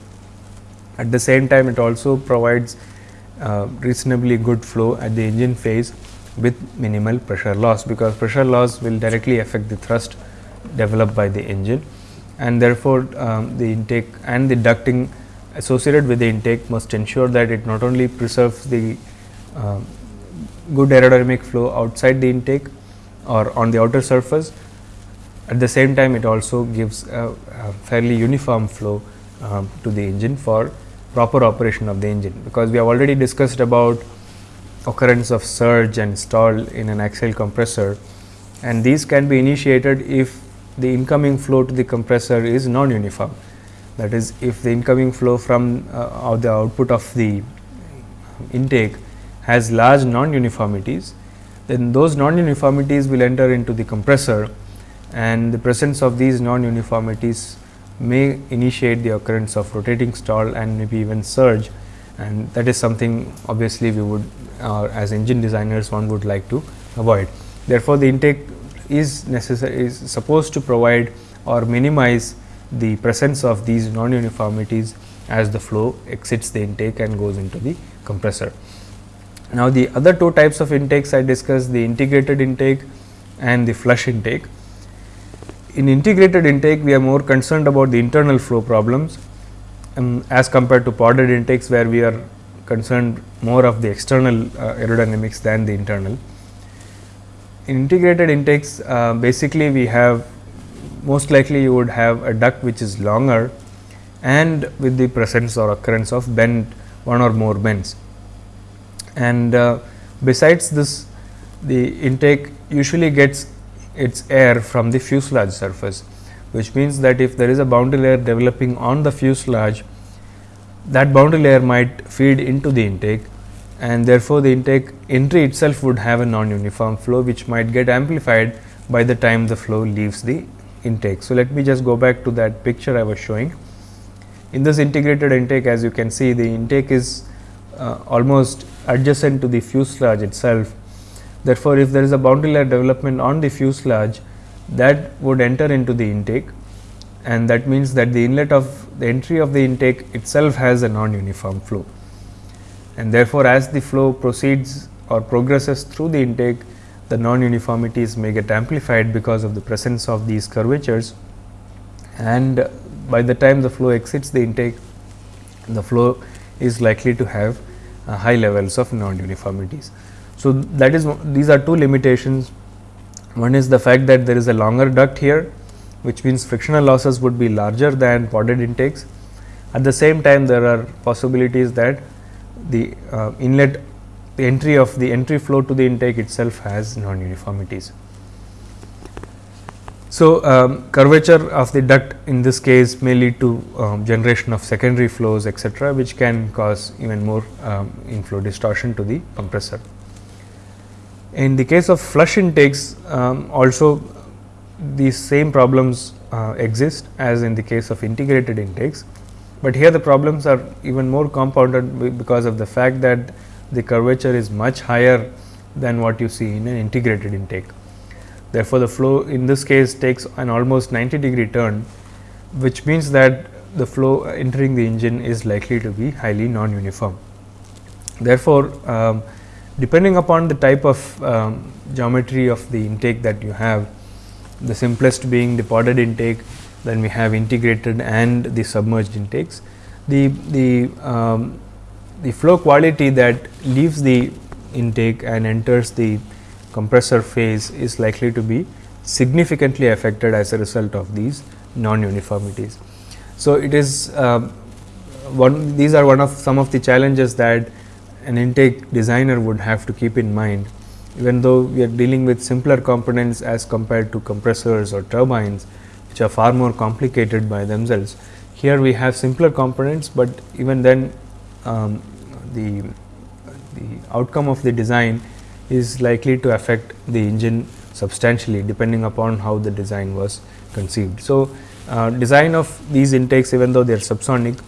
At the same time, it also provides uh, reasonably good flow at the engine face with minimal pressure loss, because pressure loss will directly affect the thrust developed by the engine and therefore, um, the intake and the ducting associated with the intake must ensure that it not only preserves the uh, good aerodynamic flow outside the intake or on the outer surface. At the same time, it also gives a, a fairly uniform flow um, to the engine for proper operation of the engine, because we have already discussed about occurrence of surge and stall in an axial compressor and these can be initiated if the incoming flow to the compressor is non-uniform. That is, if the incoming flow from uh, the output of the intake has large non-uniformities, then those non-uniformities will enter into the compressor and the presence of these non-uniformities may initiate the occurrence of rotating stall and maybe even surge and that is something obviously we would uh, as engine designers one would like to avoid. Therefore, the intake is necessary is supposed to provide or minimize the presence of these non-uniformities as the flow exits the intake and goes into the compressor. Now, the other two types of intakes I discussed the integrated intake and the flush intake. In integrated intake, we are more concerned about the internal flow problems um, as compared to podded intakes, where we are concerned more of the external uh, aerodynamics than the internal in integrated intakes uh, basically we have most likely you would have a duct which is longer and with the presence or occurrence of bend one or more bends. And uh, besides this the intake usually gets its air from the fuselage surface, which means that if there is a boundary layer developing on the fuselage, that boundary layer might feed into the intake and therefore, the intake entry itself would have a non-uniform flow which might get amplified by the time the flow leaves the intake. So, let me just go back to that picture I was showing. In this integrated intake as you can see the intake is uh, almost adjacent to the fuselage itself. Therefore, if there is a boundary layer development on the fuselage that would enter into the intake. And that means that the inlet of the entry of the intake itself has a non-uniform flow. And therefore, as the flow proceeds or progresses through the intake the non-uniformities may get amplified because of the presence of these curvatures. And by the time the flow exits the intake the flow is likely to have uh, high levels of non-uniformities. So, that is these are two limitations one is the fact that there is a longer duct here which means frictional losses would be larger than podded intakes. At the same time there are possibilities that the uh, inlet the entry of the entry flow to the intake itself has non uniformities. So, um, curvature of the duct in this case may lead to um, generation of secondary flows etcetera, which can cause even more um, inflow distortion to the compressor. In the case of flush intakes um, also these same problems uh, exist as in the case of integrated intakes, but here the problems are even more compounded because of the fact that the curvature is much higher than what you see in an integrated intake. Therefore, the flow in this case takes an almost 90 degree turn, which means that the flow entering the engine is likely to be highly non-uniform. Therefore, um, depending upon the type of um, geometry of the intake that you have, the simplest being the podded intake, then we have integrated and the submerged intakes. The, the, um, the flow quality that leaves the intake and enters the compressor face is likely to be significantly affected as a result of these non-uniformities. So, it is uh, one these are one of some of the challenges that an intake designer would have to keep in mind even though we are dealing with simpler components as compared to compressors or turbines which are far more complicated by themselves. Here we have simpler components, but even then um, the, the outcome of the design is likely to affect the engine substantially depending upon how the design was conceived. So, uh, design of these intakes even though they are subsonic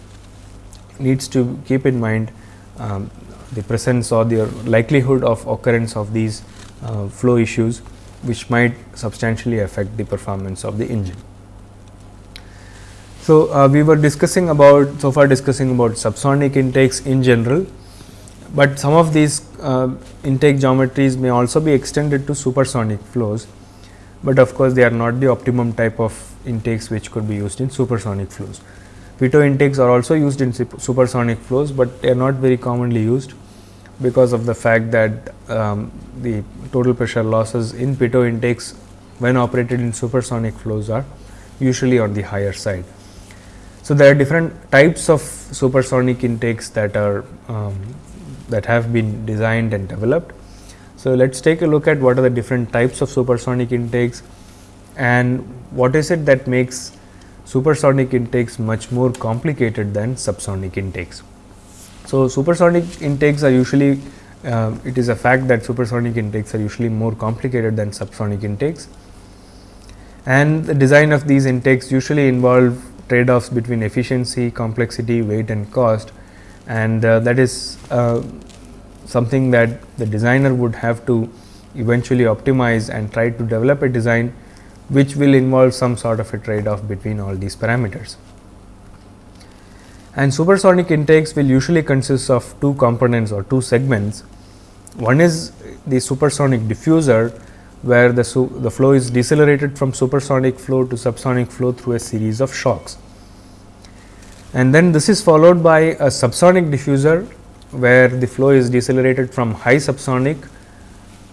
needs to keep in mind um, the presence or the likelihood of occurrence of these uh, flow issues which might substantially affect the performance of the engine. So, uh, we were discussing about so far discussing about subsonic intakes in general, but some of these uh, intake geometries may also be extended to supersonic flows, but of course, they are not the optimum type of intakes which could be used in supersonic flows. Pitot intakes are also used in supersonic flows, but they are not very commonly used because of the fact that um, the total pressure losses in pitot intakes when operated in supersonic flows are usually on the higher side. So, there are different types of supersonic intakes that are um, that have been designed and developed. So, let us take a look at what are the different types of supersonic intakes and what is it that makes supersonic intakes much more complicated than subsonic intakes. So, supersonic intakes are usually uh, it is a fact that supersonic intakes are usually more complicated than subsonic intakes and the design of these intakes usually involve trade offs between efficiency, complexity, weight and cost and uh, that is uh, something that the designer would have to eventually optimize and try to develop a design which will involve some sort of a trade off between all these parameters. And supersonic intakes will usually consist of two components or two segments. One is the supersonic diffuser, where the, the flow is decelerated from supersonic flow to subsonic flow through a series of shocks. And then this is followed by a subsonic diffuser, where the flow is decelerated from high subsonic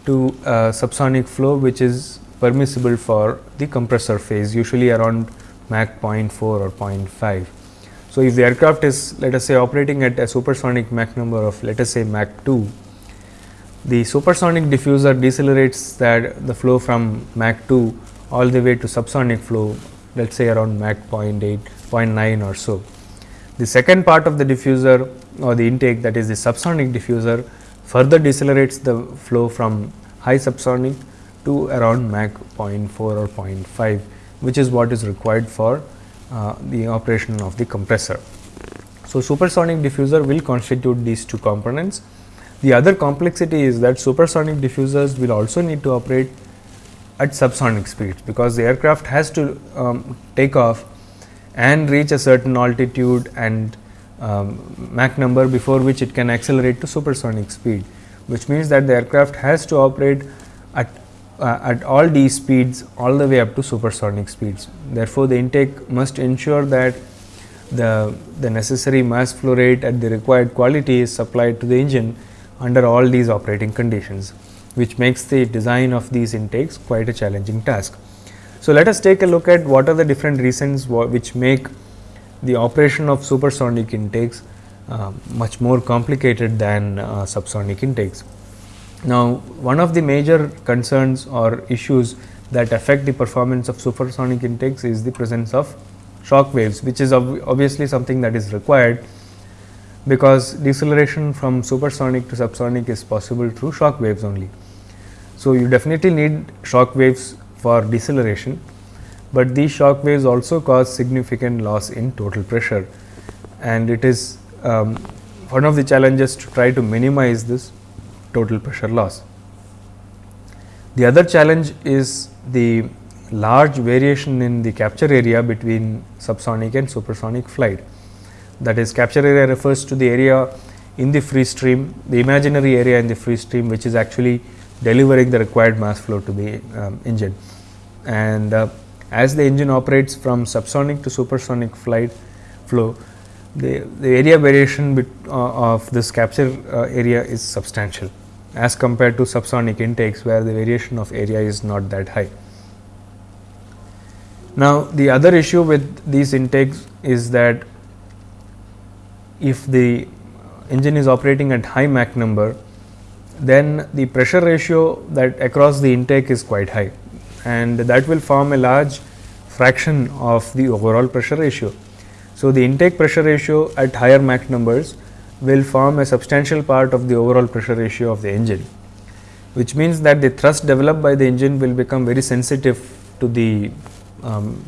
to uh, subsonic flow, which is permissible for the compressor face usually around Mach 0.4 or 0.5. So, if the aircraft is let us say operating at a supersonic Mach number of let us say Mach 2, the supersonic diffuser decelerates that the flow from Mach 2 all the way to subsonic flow let us say around Mach 0.8, 0.9 or so. The second part of the diffuser or the intake that is the subsonic diffuser further decelerates the flow from high subsonic to around Mach 0.4 or 0.5, which is what is required for uh, the operation of the compressor. So, supersonic diffuser will constitute these two components. The other complexity is that supersonic diffusers will also need to operate at subsonic speeds, because the aircraft has to um, take off and reach a certain altitude and um, Mach number before which it can accelerate to supersonic speed, which means that the aircraft has to operate at uh, at all these speeds all the way up to supersonic speeds. Therefore, the intake must ensure that the, the necessary mass flow rate at the required quality is supplied to the engine under all these operating conditions, which makes the design of these intakes quite a challenging task. So, let us take a look at what are the different reasons which make the operation of supersonic intakes uh, much more complicated than uh, subsonic intakes. Now, one of the major concerns or issues that affect the performance of supersonic intakes is the presence of shock waves, which is ob obviously something that is required because deceleration from supersonic to subsonic is possible through shock waves only. So, you definitely need shock waves for deceleration, but these shock waves also cause significant loss in total pressure and it is um, one of the challenges to try to minimize this total pressure loss. The other challenge is the large variation in the capture area between subsonic and supersonic flight. That is capture area refers to the area in the free stream, the imaginary area in the free stream which is actually delivering the required mass flow to the um, engine. And uh, as the engine operates from subsonic to supersonic flight flow, the, the area variation bit, uh, of this capture uh, area is substantial as compared to subsonic intakes where the variation of area is not that high. Now, the other issue with these intakes is that if the engine is operating at high Mach number, then the pressure ratio that across the intake is quite high and that will form a large fraction of the overall pressure ratio. So, the intake pressure ratio at higher Mach numbers will form a substantial part of the overall pressure ratio of the engine, which means that the thrust developed by the engine will become very sensitive to the um,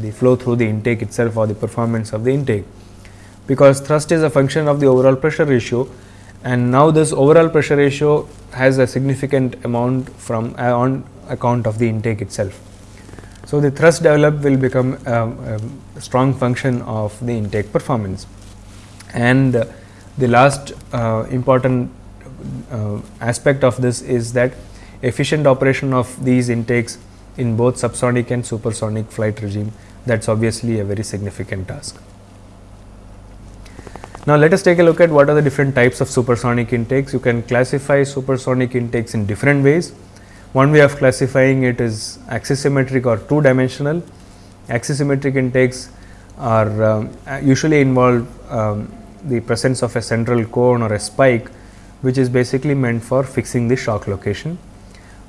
the flow through the intake itself or the performance of the intake, because thrust is a function of the overall pressure ratio and now this overall pressure ratio has a significant amount from uh, on account of the intake itself. So, the thrust developed will become a, a strong function of the intake performance and uh, the last uh, important uh, aspect of this is that efficient operation of these intakes in both subsonic and supersonic flight regime that is obviously a very significant task. Now, let us take a look at what are the different types of supersonic intakes. You can classify supersonic intakes in different ways. One way of classifying it is axisymmetric or two dimensional. Axisymmetric intakes are um, usually involve um, the presence of a central cone or a spike, which is basically meant for fixing the shock location.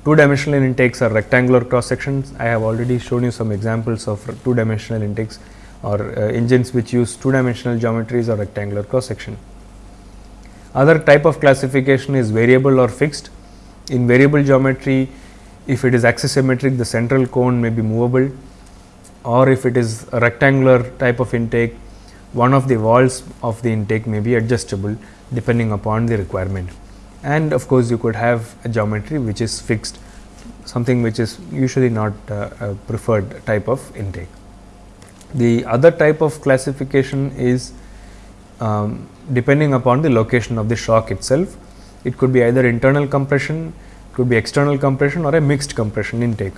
Two dimensional intakes are rectangular cross sections. I have already shown you some examples of two dimensional intakes or uh, engines which use two dimensional geometries or rectangular cross section. Other type of classification is variable or fixed. In variable geometry, if it is axisymmetric, the central cone may be movable or if it is a rectangular type of intake, one of the walls of the intake may be adjustable depending upon the requirement and of course, you could have a geometry which is fixed something which is usually not uh, a preferred type of intake. The other type of classification is um, depending upon the location of the shock itself. It could be either internal compression, could be external compression or a mixed compression intake.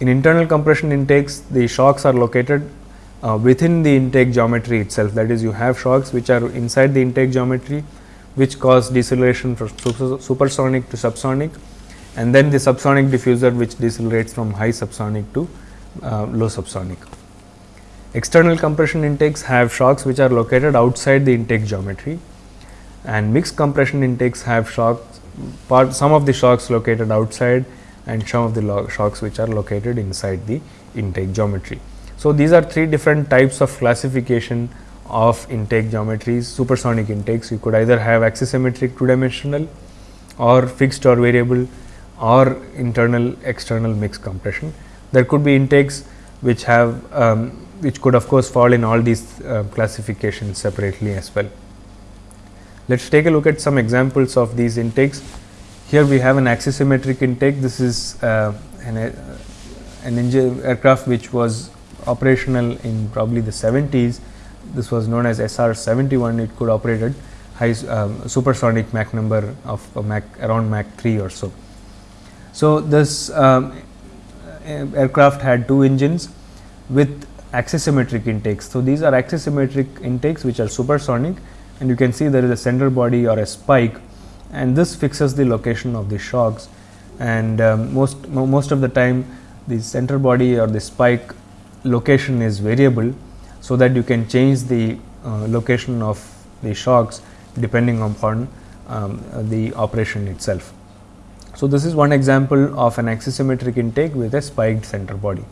In internal compression intakes, the shocks are located uh, within the intake geometry itself. That is, you have shocks which are inside the intake geometry which cause deceleration from supersonic to subsonic and then the subsonic diffuser which decelerates from high subsonic to uh, low subsonic. External compression intakes have shocks which are located outside the intake geometry and mixed compression intakes have shocks part some of the shocks located outside and some of the shocks which are located inside the intake geometry. So, these are three different types of classification of intake geometries, supersonic intakes. You could either have axisymmetric two dimensional or fixed or variable or internal external mixed compression. There could be intakes which have um, which could of course fall in all these uh, classifications separately as well. Let us take a look at some examples of these intakes. Here we have an axisymmetric intake. This is uh, an, uh, an engine aircraft which was operational in probably the 70s this was known as SR 71 it could operate at high um, supersonic Mach number of Mach around Mach 3 or so. So, this um, aircraft had two engines with axisymmetric intakes. So, these are axisymmetric intakes which are supersonic and you can see there is a center body or a spike and this fixes the location of the shocks and um, most most of the time the center body or the spike location is variable so that you can change the uh, location of the shocks depending upon um, the operation itself. So, this is one example of an axisymmetric intake with a spiked center body.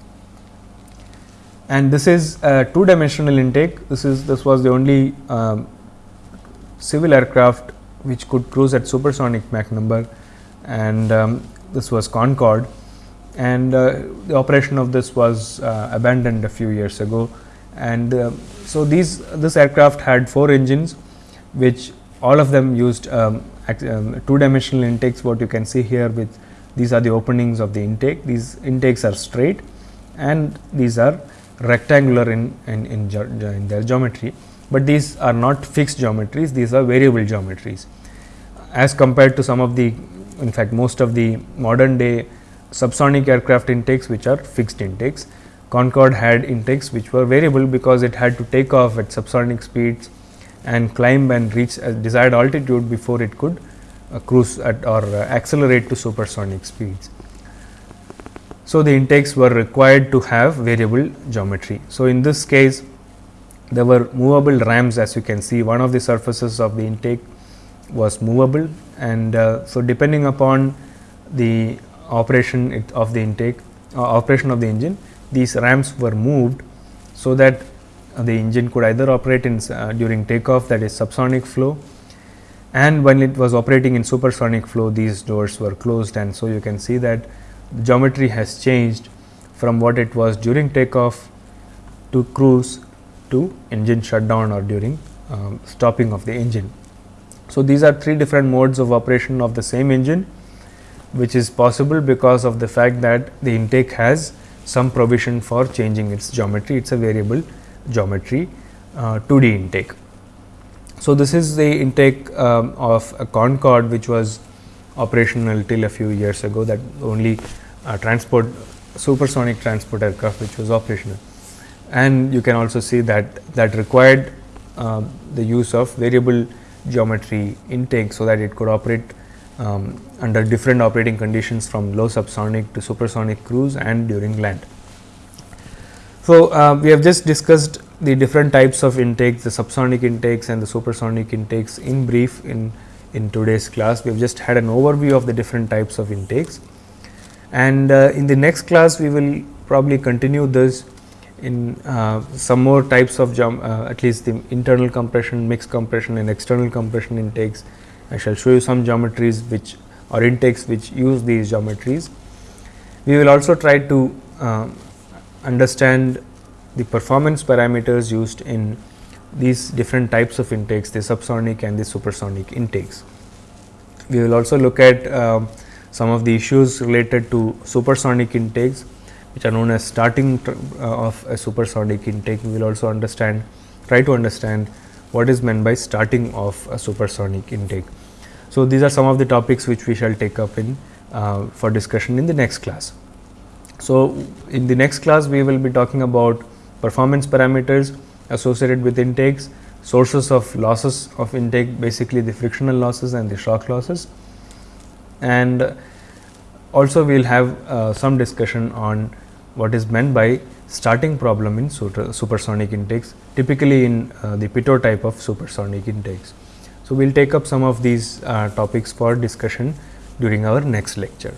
And this is a two dimensional intake. This is this was the only um, civil aircraft which could cruise at supersonic Mach number and um, this was Concorde. And uh, the operation of this was uh, abandoned a few years ago. And uh, so, these this aircraft had four engines which all of them used um, um, two dimensional intakes what you can see here with these are the openings of the intake. These intakes are straight and these are rectangular in, in, in, in their geometry, but these are not fixed geometries these are variable geometries as compared to some of the in fact most of the modern day subsonic aircraft intakes which are fixed intakes. Concorde had intakes which were variable because it had to take off at subsonic speeds and climb and reach a desired altitude before it could uh, cruise at or uh, accelerate to supersonic speeds. So, the intakes were required to have variable geometry. So, in this case there were movable rams as you can see. One of the surfaces of the intake was movable and uh, so depending upon the operation of the intake uh, operation of the engine these rams were moved so that the engine could either operate in uh, during takeoff that is subsonic flow and when it was operating in supersonic flow these doors were closed. And so you can see that geometry has changed from what it was during takeoff to cruise to engine shutdown or during um, stopping of the engine. So, these are three different modes of operation of the same engine which is possible because of the fact that the intake has some provision for changing its geometry, it is a variable geometry uh, 2D intake. So, this is the intake um, of a Concorde which was operational till a few years ago that only uh, transport supersonic transport aircraft which was operational. And you can also see that that required uh, the use of variable geometry intake, so that it could operate um, under different operating conditions from low subsonic to supersonic cruise and during land. So, uh, we have just discussed the different types of intakes, the subsonic intakes and the supersonic intakes in brief in, in today's class. We have just had an overview of the different types of intakes. And uh, in the next class, we will probably continue this in uh, some more types of uh, at least the internal compression, mixed compression and external compression intakes I shall show you some geometries which or intakes which use these geometries. We will also try to uh, understand the performance parameters used in these different types of intakes the subsonic and the supersonic intakes. We will also look at uh, some of the issues related to supersonic intakes which are known as starting uh, of a supersonic intake. We will also understand try to understand what is meant by starting of a supersonic intake. So, these are some of the topics which we shall take up in uh, for discussion in the next class. So, in the next class we will be talking about performance parameters associated with intakes, sources of losses of intake basically the frictional losses and the shock losses and also we will have uh, some discussion on what is meant by starting problem in supersonic intakes typically in uh, the pitot type of supersonic intakes. So, we will take up some of these uh, topics for discussion during our next lecture.